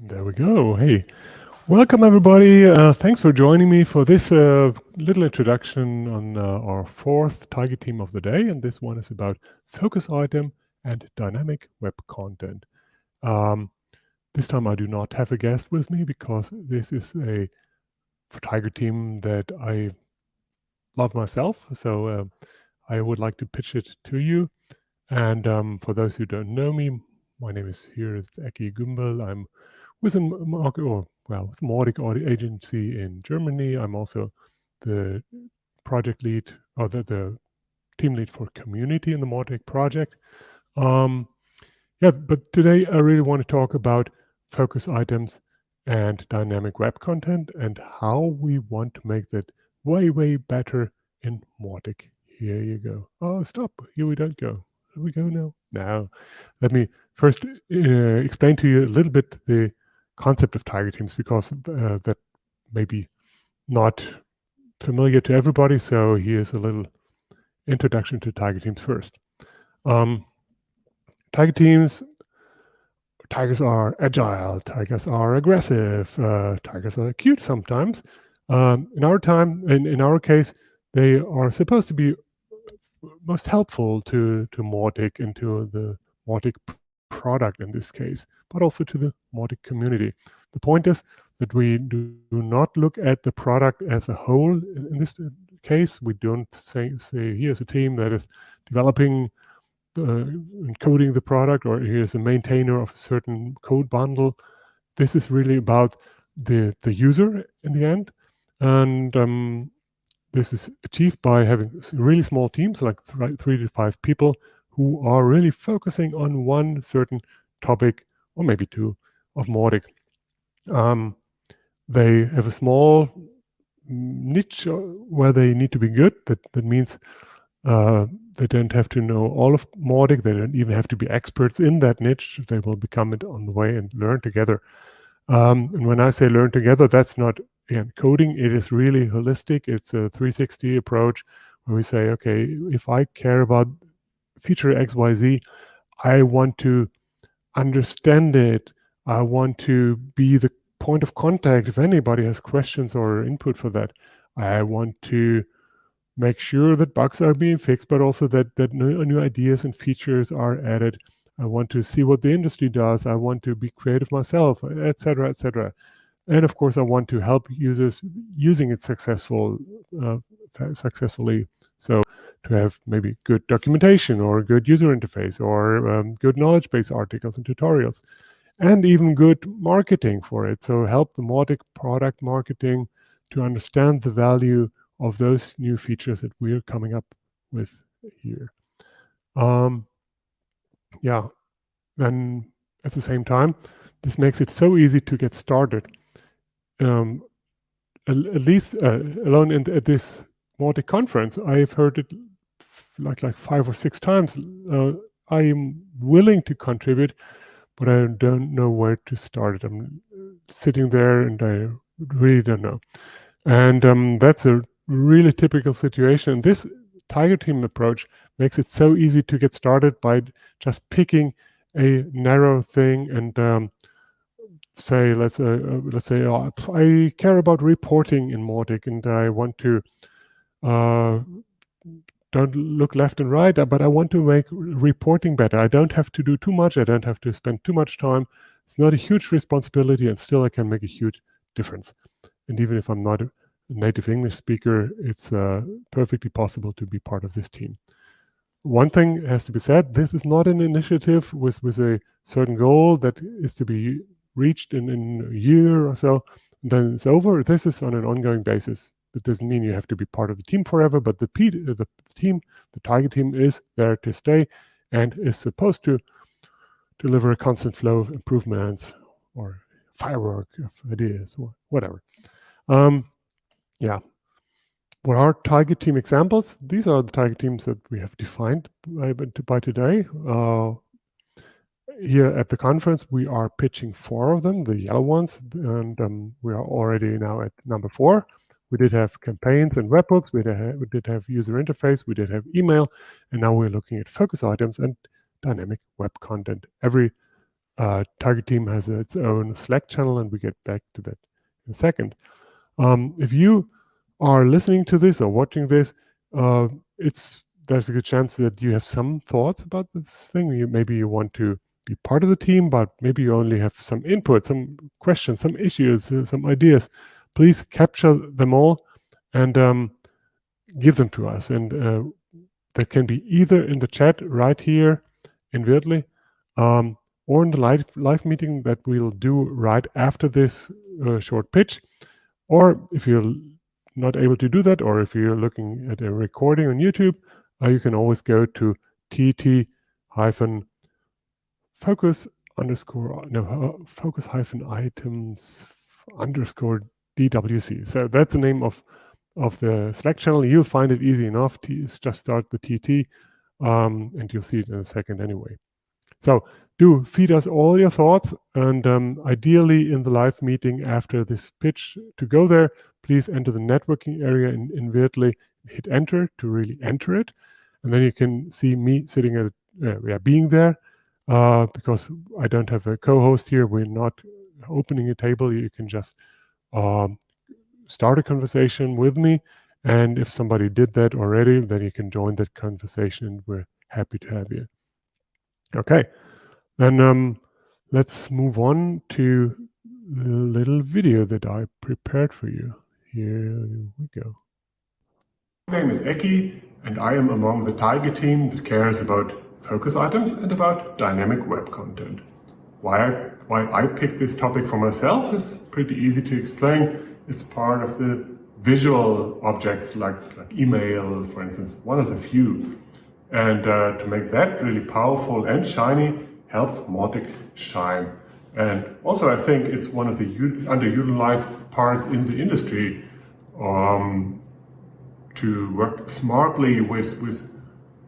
There we go. Hey, welcome everybody. Uh, thanks for joining me for this uh, little introduction on uh, our fourth target team of the day. And this one is about focus item and dynamic web content. Um, this time I do not have a guest with me because this is a Tiger team that I love myself. So uh, I would like to pitch it to you. And um, for those who don't know me, my name is here, it's Ekke Gumbel. I'm with a market, or well, Mautic audit agency in Germany. I'm also the project lead or the, the team lead for community in the Mautic project. Um, yeah, but today I really want to talk about focus items and dynamic web content and how we want to make that way, way better in Mautic. Here you go. Oh, stop. Here we don't go. Here we go now. Now, let me first uh, explain to you a little bit the concept of tiger teams because uh, that may be not familiar to everybody. So here's a little introduction to tiger teams first. Um, tiger teams, tigers are agile, tigers are aggressive, uh, tigers are cute sometimes. Um, in our time, in, in our case, they are supposed to be most helpful to, to Mautic and to the Mautic product in this case, but also to the Mautic community. The point is that we do not look at the product as a whole in this case. We don't say, say here's a team that is developing uh, coding the product or here's a maintainer of a certain code bundle. This is really about the, the user in the end. And um, this is achieved by having really small teams, like three to five people, who are really focusing on one certain topic, or maybe two, of Mautic. Um, they have a small niche uh, where they need to be good. That, that means uh, they don't have to know all of Mautic. They don't even have to be experts in that niche. They will become it on the way and learn together. Um, and when I say learn together, that's not again coding. It is really holistic. It's a 360 approach where we say, okay, if I care about feature XYZ, I want to understand it. I want to be the point of contact if anybody has questions or input for that. I want to make sure that bugs are being fixed, but also that, that new, new ideas and features are added. I want to see what the industry does. I want to be creative myself, etc., etc. And of course, I want to help users using it successful, uh, successfully. So to have maybe good documentation or good user interface or um, good knowledge base articles and tutorials and even good marketing for it. So help the Mautic product marketing to understand the value of those new features that we're coming up with here. Um, yeah, then at the same time, this makes it so easy to get started. Um, at, at, least uh, alone in, at this Mautic conference, I've heard it like like five or six times. Uh, I am willing to contribute, but I don't know where to start. It. I'm sitting there and I really don't know. And um, that's a really typical situation. This Tiger Team approach makes it so easy to get started by just picking a narrow thing and um, say, let's uh, uh let's say, oh, I care about reporting in Mautic and I want to uh, don't look left and right, but I want to make reporting better. I don't have to do too much. I don't have to spend too much time. It's not a huge responsibility, and still I can make a huge difference. And even if I'm not a native English speaker, it's uh, perfectly possible to be part of this team. One thing has to be said, this is not an initiative with, with a certain goal that is to be reached in, in a year or so, then it's over. This is on an ongoing basis. That doesn't mean you have to be part of the team forever, but the, P, the team, the target team is there to stay and is supposed to deliver a constant flow of improvements or firework of ideas or whatever. Um, yeah. What are target team examples? These are the target teams that we have defined by, by today. Uh, here at the conference, we are pitching four of them, the yellow ones, and um, we are already now at number four. We did have campaigns and webhooks. We did, have, we did have user interface. We did have email. And now we're looking at focus items and dynamic web content. Every uh, target team has its own Slack channel, and we get back to that in a second. Um, if you are listening to this or watching this, uh, it's there's a good chance that you have some thoughts about this thing. You maybe you want to be part of the team, but maybe you only have some input, some questions, some issues, uh, some ideas. Please capture them all and um, give them to us. And uh, that can be either in the chat right here in um, or in the live, live meeting that we'll do right after this uh, short pitch. Or if you're not able to do that, or if you're looking at a recording on YouTube, uh, you can always go to tt hyphen focus underscore no focus hyphen items underscore dwc. So that's the name of of the Slack channel. You'll find it easy enough. To just start the TT, um, and you'll see it in a second anyway. So do feed us all your thoughts, and um, ideally in the live meeting after this pitch to go there, please enter the networking area in, in Weirdly, hit enter to really enter it, and then you can see me sitting at uh, yeah being there. Uh, because I don't have a co-host here, we're not opening a table. You can just um, start a conversation with me. And if somebody did that already, then you can join that conversation. We're happy to have you. Okay, then um, let's move on to the little video that I prepared for you. Here we go. My name is Ekke, and I am among the Tiger team that cares about focus items and about dynamic web content. Why I, why I picked this topic for myself is pretty easy to explain it's part of the visual objects like, like email, for instance, one of the few. And uh, to make that really powerful and shiny helps Mautic shine. And also I think it's one of the underutilized parts in the industry um, to work smartly with, with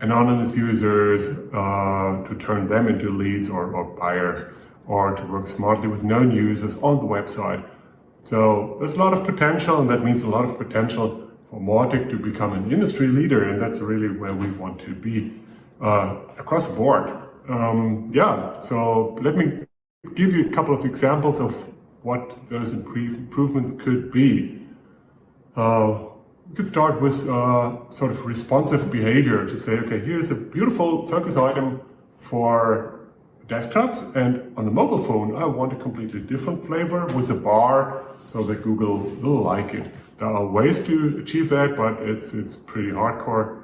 anonymous users uh, to turn them into leads or, or buyers or to work smartly with known users on the website so there's a lot of potential and that means a lot of potential for Mautic to become an industry leader and that's really where we want to be uh, across the board. Um, yeah, so let me give you a couple of examples of what those improvements could be. Uh, we could start with uh, sort of responsive behavior to say, okay, here's a beautiful focus item for desktops and on the mobile phone I want a completely different flavor with a bar so that Google will like it. There are ways to achieve that but it's it's pretty hardcore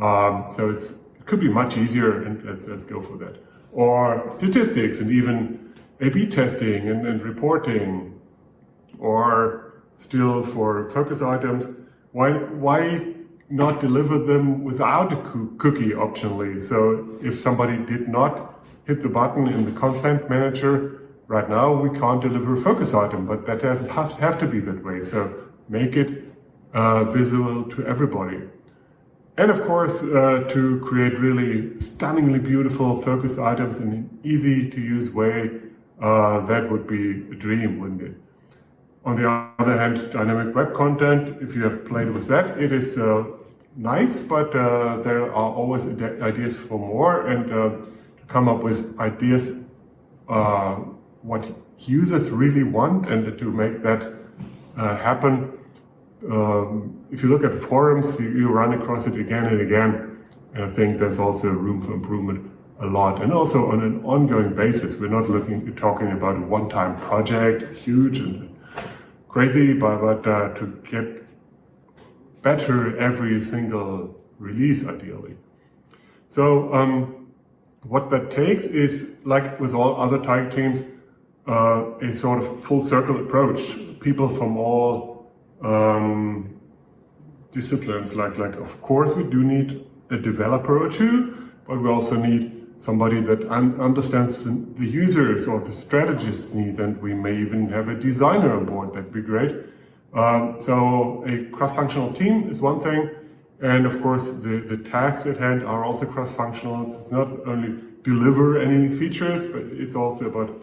um, so it's it could be much easier and let's, let's go for that. Or statistics and even A-B testing and, and reporting or still for focus items why why not deliver them without a cookie optionally so if somebody did not hit the button in the consent manager. Right now, we can't deliver a focus item, but that doesn't have, to be that way. So make it uh, visible to everybody. And of course, uh, to create really stunningly beautiful focus items in an easy to use way, uh, that would be a dream, wouldn't it? On the other hand, dynamic web content, if you have played with that, it is uh, nice, but uh, there are always ideas for more. And uh, come up with ideas uh, what users really want and to make that uh, happen. Um, if you look at forums, you, you, run across it again and again. And I think there's also room for improvement a lot. And also on an ongoing basis, we're not looking talking about a one-time project, huge and crazy, but, but uh, to get better every single release, ideally. So um, what that takes is, like with all other Tiger teams, uh, a sort of full circle approach. People from all um, disciplines, like, like of course we do need a developer or two, but we also need somebody that un understands the users or the strategist's needs, and we may even have a designer on board, that'd be great. Um, so a cross-functional team is one thing, and of course, the, the tasks at hand are also cross-functional. It's not only deliver any features, but it's also about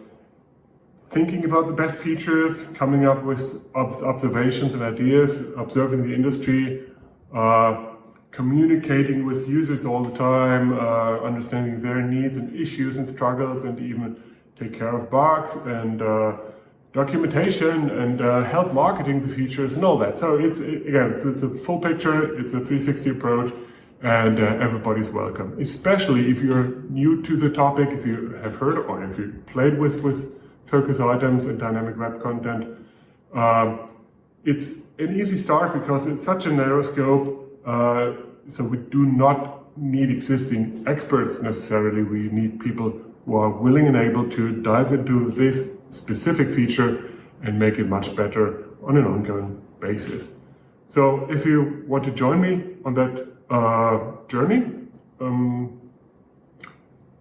thinking about the best features, coming up with observations and ideas, observing the industry, uh, communicating with users all the time, uh, understanding their needs and issues and struggles, and even take care of bugs and uh, documentation and uh, help marketing the features and all that. So it's again, it's, it's, a full picture, it's a 360 approach, and uh, everybody's welcome. Especially if you're new to the topic, if you have heard or if you played with with focus items and dynamic web content. Um, it's an easy start because it's such a narrow scope. Uh, so we do not need existing experts necessarily. We need people who are willing and able to dive into this specific feature and make it much better on an ongoing basis. So if you want to join me on that uh, journey, um,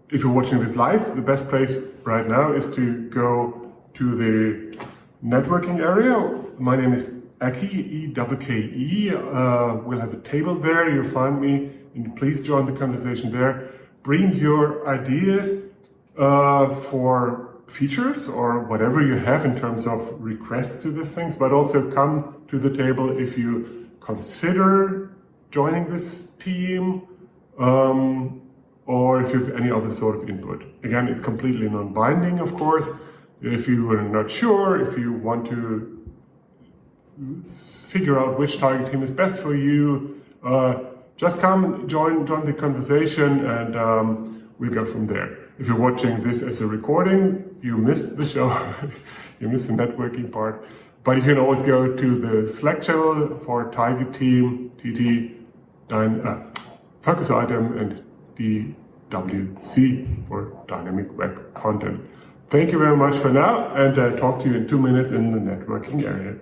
if you're watching this live, the best place right now is to go to the networking area. My name is Ekke, E-K-K-E. Uh, we'll have a table there. You'll find me and please join the conversation there. Bring your ideas uh, for features or whatever you have in terms of requests to the things, but also come to the table if you consider joining this team um, or if you have any other sort of input. Again, it's completely non-binding, of course. If you are not sure, if you want to figure out which target team is best for you, uh, just come join join the conversation and um, we'll go from there. If you're watching this as a recording, you missed the show, you missed the networking part, but you can always go to the Slack channel for target team, TT, Dyne, uh, focus item, and DWC for dynamic web content. Thank you very much for now, and uh, talk to you in two minutes in the networking area.